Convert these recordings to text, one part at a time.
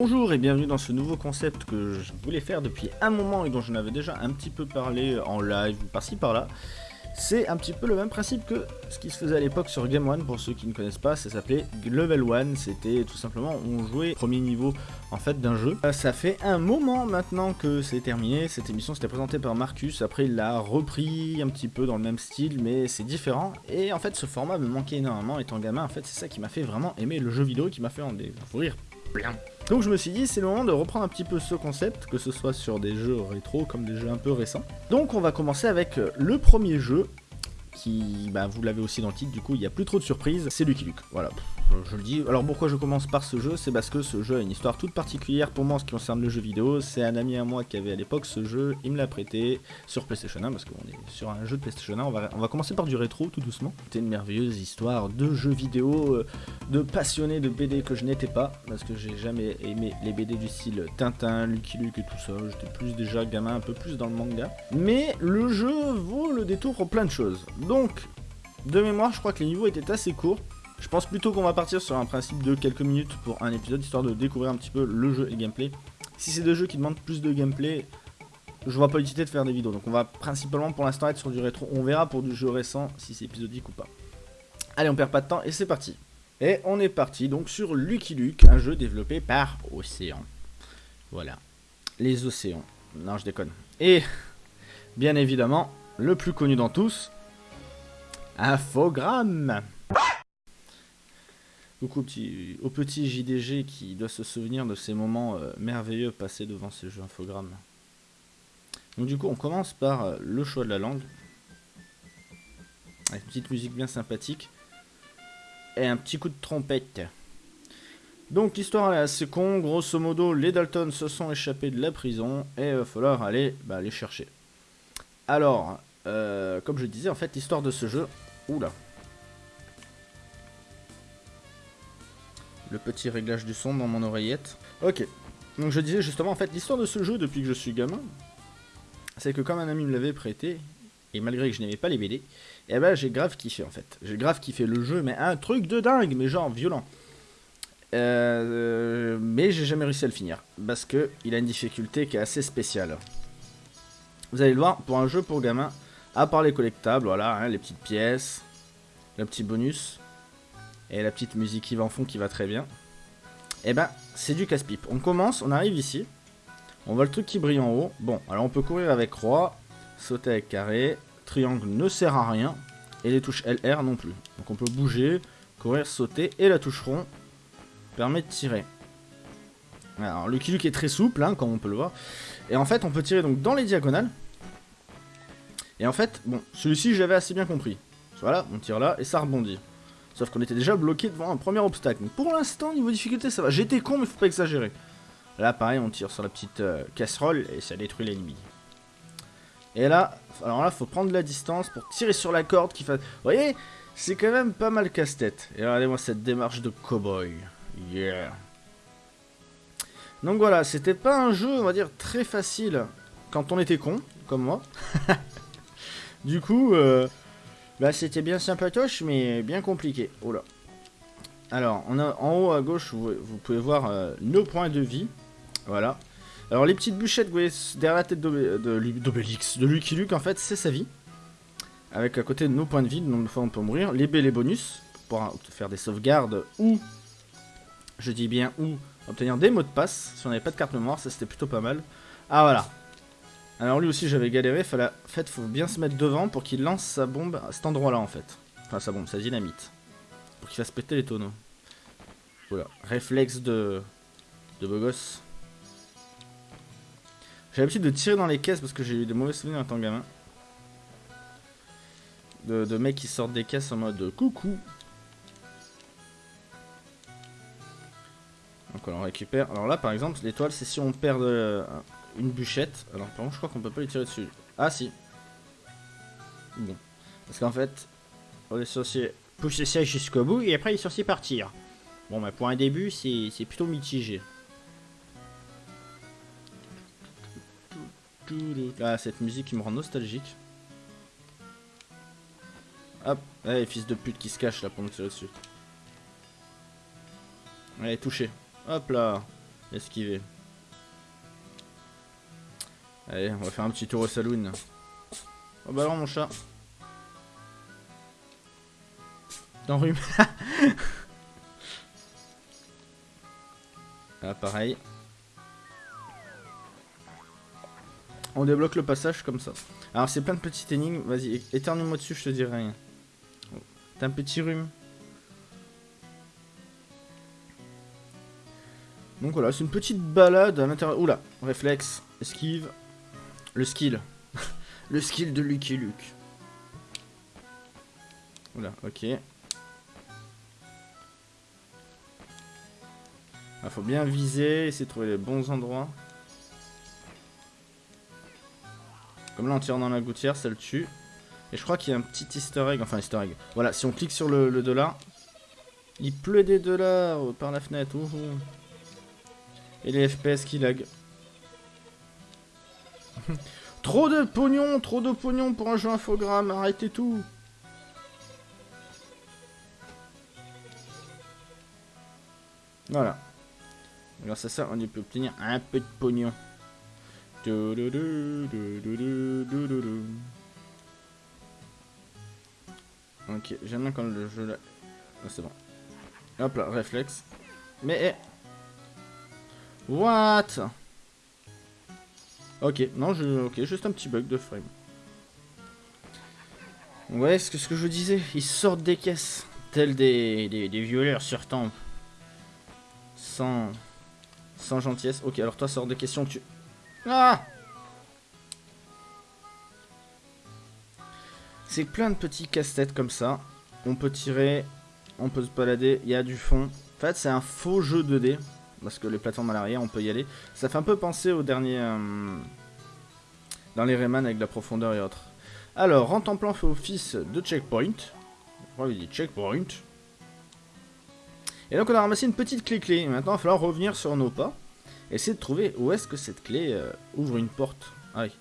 Bonjour et bienvenue dans ce nouveau concept que je voulais faire depuis un moment et dont j'en avais déjà un petit peu parlé en live par-ci par-là. C'est un petit peu le même principe que ce qui se faisait à l'époque sur Game One, pour ceux qui ne connaissent pas, ça s'appelait Level 1, c'était tout simplement, on jouait premier niveau en fait d'un jeu. Euh, ça fait un moment maintenant que c'est terminé, cette émission s'était présentée par Marcus, après il l'a repris un petit peu dans le même style, mais c'est différent, et en fait ce format me manquait énormément étant gamin, en fait c'est ça qui m'a fait vraiment aimer le jeu vidéo, qui m'a fait en découvrir. Donc je me suis dit, c'est le moment de reprendre un petit peu ce concept, que ce soit sur des jeux rétro comme des jeux un peu récents. Donc on va commencer avec euh, le premier jeu, qui, bah, vous l'avez aussi dans le titre, du coup il n'y a plus trop de surprises, c'est Lucky Luke. Voilà, je le dis. Alors pourquoi je commence par ce jeu? C'est parce que ce jeu a une histoire toute particulière pour moi en ce qui concerne le jeu vidéo. C'est un ami à moi qui avait à l'époque ce jeu, il me l'a prêté sur PlayStation 1 parce qu'on est sur un jeu de PlayStation 1. On va, on va commencer par du rétro tout doucement. C'était une merveilleuse histoire de jeux vidéo, euh, de passionnés de BD que je n'étais pas parce que j'ai jamais aimé les BD du style Tintin, Lucky Luke et tout ça. J'étais plus déjà gamin, un peu plus dans le manga. Mais le jeu vaut le détour pour plein de choses. Donc, de mémoire, je crois que les niveaux étaient assez courts. Je pense plutôt qu'on va partir sur un principe de quelques minutes pour un épisode, histoire de découvrir un petit peu le jeu et le gameplay. Si c'est des jeux qui demandent plus de gameplay, je vois pas l'utilité de faire des vidéos. Donc on va principalement pour l'instant être sur du rétro. On verra pour du jeu récent si c'est épisodique ou pas. Allez, on perd pas de temps et c'est parti. Et on est parti donc sur Lucky Luke, un jeu développé par Océan. Voilà. Les océans. Non, je déconne. Et, bien évidemment, le plus connu dans tous, Infogramme. Coucou petit, au petit JDG qui doit se souvenir de ces moments euh, merveilleux passés devant ce jeu infogramme. Donc du coup on commence par euh, le choix de la langue. Avec une petite musique bien sympathique. Et un petit coup de trompette. Donc l'histoire est assez con, grosso modo les Dalton se sont échappés de la prison et il va falloir aller bah, les chercher. Alors, euh, comme je disais en fait l'histoire de ce jeu... Oula le petit réglage du son dans mon oreillette. Ok, donc je disais justement, en fait, l'histoire de ce jeu depuis que je suis gamin, c'est que comme un ami me l'avait prêté, et malgré que je n'aimais pas les BD, eh ben j'ai grave kiffé en fait. J'ai grave kiffé le jeu, mais un truc de dingue, mais genre violent. Euh, mais j'ai jamais réussi à le finir, parce que il a une difficulté qui est assez spéciale. Vous allez le voir, pour un jeu pour gamins, à part les collectables, voilà, hein, les petites pièces, le petit bonus, et la petite musique qui va en fond qui va très bien. Et eh ben, c'est du casse-pipe. On commence, on arrive ici. On voit le truc qui brille en haut. Bon, alors on peut courir avec roi, sauter avec carré. Triangle ne sert à rien. Et les touches LR non plus. Donc on peut bouger, courir, sauter. Et la touche rond permet de tirer. Alors le Kiluk est très souple, hein, comme on peut le voir. Et en fait, on peut tirer donc dans les diagonales. Et en fait, bon, celui-ci j'avais assez bien compris. Voilà, on tire là et ça rebondit. Sauf qu'on était déjà bloqué devant un premier obstacle. Pour l'instant, niveau difficulté, ça va. J'étais con, mais faut pas exagérer. Là, pareil, on tire sur la petite euh, casserole et ça détruit l'ennemi. Et là, alors là, faut prendre la distance pour tirer sur la corde qui fait... Vous voyez C'est quand même pas mal casse-tête. Et regardez-moi cette démarche de cowboy. Yeah. Donc voilà, c'était pas un jeu, on va dire, très facile quand on était con, comme moi. du coup, euh, bah c'était bien sympatoche, mais bien compliqué. Oh. Alors, on a en haut à gauche, vous, pouvez voir euh, nos points de vie. Voilà. Alors les petites bûchettes, derrière la tête d'Obélix, de, Lucky Luke, en fait, c'est sa vie. Avec à côté de nos points de vie, donc de fois on peut mourir. Les B, les bonus, pour faire des sauvegardes ou, je dis bien ou, obtenir des mots de passe. Si on n'avait pas de carte mémoire, ça c'était plutôt pas mal. Ah voilà, alors lui aussi j'avais galéré, en fait faut bien se mettre devant pour qu'il lance sa bombe à cet endroit là en fait. Enfin sa bombe, sa dynamite. Pour qu'il fasse péter les tonneaux. Voilà, réflexe de, de beau gosse. J'ai l'habitude de tirer dans les caisses parce que j'ai eu des mauvais souvenirs en tant que gamin. De, de mecs qui sortent des caisses en mode coucou. Donc on récupère. Alors là par exemple l'étoile c'est si on perd de, une bûchette. Alors par contre je crois qu'on peut pas lui tirer dessus. Ah si. Bon. Parce qu'en fait, on est censé pousser ça jusqu'au bout et après il est censé partir. Bon bah pour un début c'est plutôt mitigé. Ah cette musique qui me rend nostalgique. Hop, allez fils de pute qui se cache là pour me tirer dessus. Allez touché. Hop là. Esquiver. Allez, on va faire un petit tour au saloon. Oh bah alors mon chat. T'enrhumes. ah pareil. On débloque le passage comme ça. Alors c'est plein de petites énigmes. Vas-y, éternue-moi dessus, je te dirai rien. T'as un petit rhume. Donc voilà, c'est une petite balade à l'intérieur. Oula, réflexe, esquive. Le skill. le skill de Lucky Luke. Oula, ok. Il faut bien viser, essayer de trouver les bons endroits. Comme là on tire dans la gouttière, ça le tue. Et je crois qu'il y a un petit easter egg, enfin easter egg. Voilà, si on clique sur le, dollar, il pleut des dollars par la fenêtre. Et les FPS qui lag. trop de pognon, trop de pognon pour un jeu infogramme, arrêtez tout. Voilà. Grâce à ça, on peut obtenir un peu de pognon. Ok, j'aime bien quand le jeu là. Ah, c'est bon. Hop là, réflexe. Mais. Eh. What? Ok, non, je, ok, juste un petit bug de frame. Ouais, ce que, ce que je disais, ils sortent des caisses, tels des, des, violeurs sur temple. Sans, sans gentillesse. Ok, alors toi, sors des questions, tu... Ah C'est plein de petits casse-têtes comme ça. On peut tirer, on peut se balader, il y a du fond. En fait, c'est un faux jeu 2D. Parce que les plateformes à l'arrière, on peut y aller. Ça fait un peu penser au dernier... Euh, dans les Rayman avec la profondeur et autres. Alors, en plan fait office de checkpoint. Je il dit checkpoint. Et donc on a ramassé une petite clé-clé. Maintenant, il va falloir revenir sur nos pas. Essayer de trouver où est-ce que cette clé euh, ouvre une porte. Ah oui.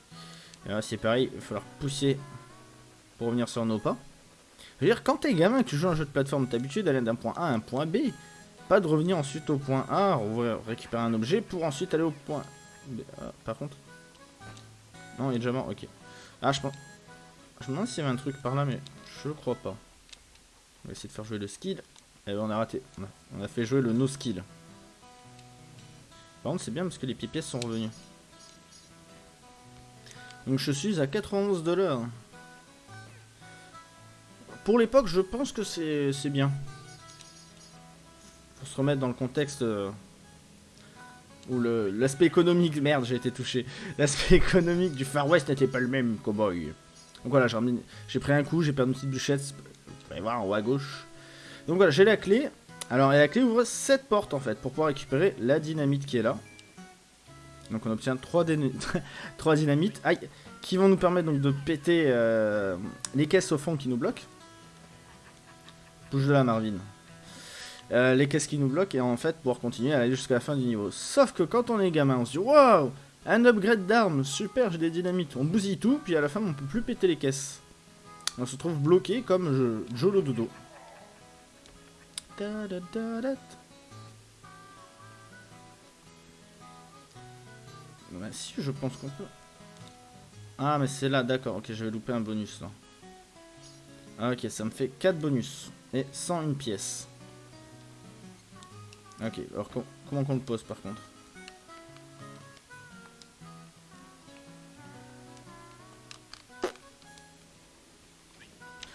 C'est pareil, il va falloir pousser pour revenir sur nos pas. Je veux dire, quand t'es gamin et que tu joues à un jeu de plateforme, t'es habitué d'aller d'un point A à un point B. Pas de revenir ensuite au point A, récupérer un objet pour ensuite aller au point B. Ah, par contre. Non, il est déjà mort, ok. Ah, je pense. Je me demande s'il y avait un truc par là, mais je crois pas. On va essayer de faire jouer le skill. Et on a raté. On a fait jouer le no skill. Par contre, c'est bien parce que les pièces sont revenus. Donc je suis à 91 dollars. Pour l'époque, je pense que c'est bien. Se remettre dans le contexte euh, où l'aspect économique, merde, j'ai été touché. L'aspect économique du Far West n'était pas le même, cowboy. Donc voilà, j'ai pris un coup, j'ai perdu une petite bûchette. Vous pouvez voir en haut à gauche. Donc voilà, j'ai la clé. Alors, et la clé ouvre cette porte en fait pour pouvoir récupérer la dynamite qui est là. Donc on obtient 3, 3 dynamites aïe, qui vont nous permettre donc de péter euh, les caisses au fond qui nous bloquent. Bouge de là, Marvin. Euh, les caisses qui nous bloquent et en fait pouvoir continuer à aller jusqu'à la fin du niveau. Sauf que quand on est gamin, on se dit Waouh Un upgrade d'armes, super, j'ai des dynamites. On bousille tout, puis à la fin on peut plus péter les caisses. On se trouve bloqué comme je, Jolo Dodo. si, je pense qu'on peut. Ah, mais c'est là, d'accord. Ok, je vais louper un bonus là. Ok, ça me fait 4 bonus. Et 101 pièces. Ok, alors comment qu'on le pose par contre?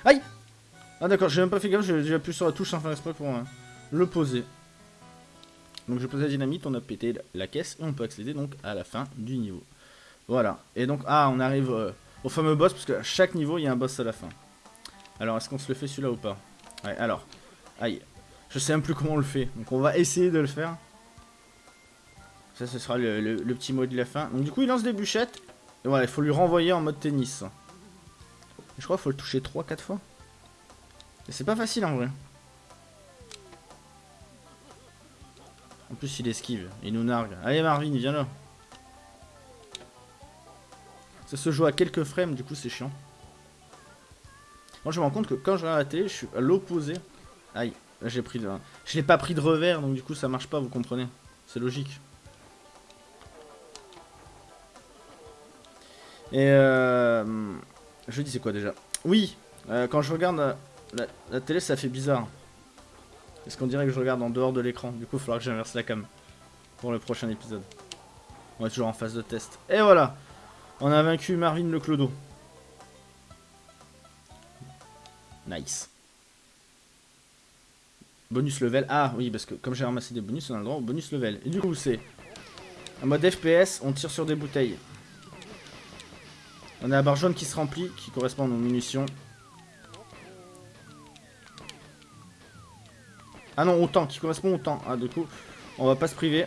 Aïe Ah d'accord, j'ai même pas fait gaffe, j'ai déjà appuyé sur la touche sans faire exprès pour hein, le poser. Donc je pose la dynamite, on a pété la caisse et on peut accéder donc à la fin du niveau. Voilà, et donc, ah, on arrive euh, au fameux boss, parce que chaque niveau, il y a un boss à la fin. Alors, est-ce qu'on se le fait celui-là ou pas? Ouais, alors. Aïe. Je sais même plus comment on le fait. Donc on va essayer de le faire. Ça, ce sera le, petit mot de la fin. Donc du coup, il lance des bûchettes. Et voilà, il faut lui renvoyer en mode tennis. Je crois qu'il faut le toucher 3-4 fois. Et c'est pas facile en vrai. En plus, il esquive. Il nous nargue. Allez Marvin, viens là. Ça se joue à quelques frames, du coup c'est chiant. Moi je me rends compte que quand je regarde la télé, je suis à l'opposé. Aïe, j'ai pris. Je l'ai pas pris de revers, donc du coup, ça marche pas, vous comprenez. C'est logique. Et euh... Je dis c'est quoi déjà? Oui, euh, quand je regarde la, la, télé, ça fait bizarre. Est-ce qu'on dirait que je regarde en dehors de l'écran? Du coup, il faudra que j'inverse la cam pour le prochain épisode. On est toujours en phase de test. Et voilà On a vaincu Marvin le Clodo. Nice. Bonus level. Ah oui, parce que comme j'ai ramassé des bonus, on a le droit au bonus level. Et du coup, c'est en mode FPS, on tire sur des bouteilles. On a la barre jaune qui se remplit, qui correspond aux munitions. Ah non, au qui correspond au temps. Ah, du coup, on va pas se priver.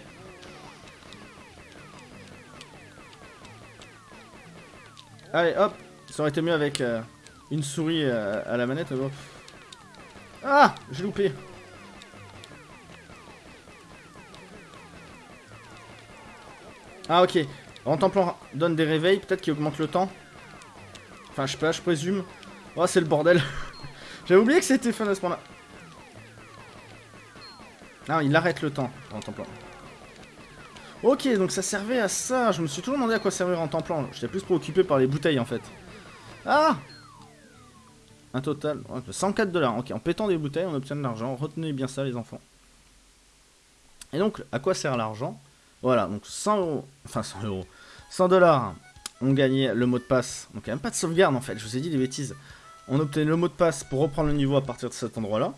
Allez, hop Ça aurait été mieux avec euh, une souris euh, à la manette. Ah J'ai loupé Ah ok. Rentemplant donne des réveils, peut-être qu'il augmente le temps. Enfin, je sais pas, je présume. Oh, c'est le bordel. J'avais oublié que c'était fin à ce point-là. Ah, il arrête le temps, Rentemplant. Ok, donc ça servait à ça. Je me suis toujours demandé à quoi servait Rentemplant. J'étais plus préoccupé par les bouteilles, en fait. Ah Un total... 104 dollars. Ok, en pétant des bouteilles, on obtient de l'argent. Retenez bien ça, les enfants. Et donc, à quoi sert l'argent? Voilà, donc 100 euros, enfin 100 euros, 100 dollars, on gagnait le mot de passe. Donc il n'y a même pas de sauvegarde en fait, je vous ai dit des bêtises. On obtenait le mot de passe pour reprendre le niveau à partir de cet endroit-là.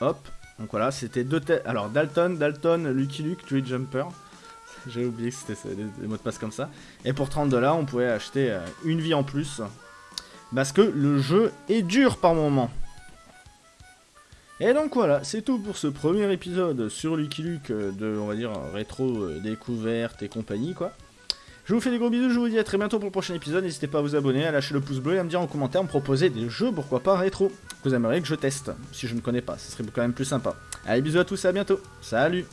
Hop, donc voilà, c'était deux têtes. Alors Dalton, Dalton, Lucky Luke, Tree Jumper. J'ai oublié que c'était des, mots de passe comme ça. Et pour 30 dollars, on pouvait acheter euh, une vie en plus. Parce que le jeu est dur par moment. Et donc voilà, c'est tout pour ce premier épisode sur Lucky Luke euh, de, on va dire, rétro euh, découverte et compagnie, quoi. Je vous fais des gros bisous, je vous dis à très bientôt pour le prochain épisode. N'hésitez pas à vous abonner, à lâcher le pouce bleu et à me dire en commentaire, me proposer des jeux, pourquoi pas rétro, que vous aimeriez que je teste, si je ne connais pas, ce serait quand même plus sympa. Allez, bisous à tous et à bientôt. Salut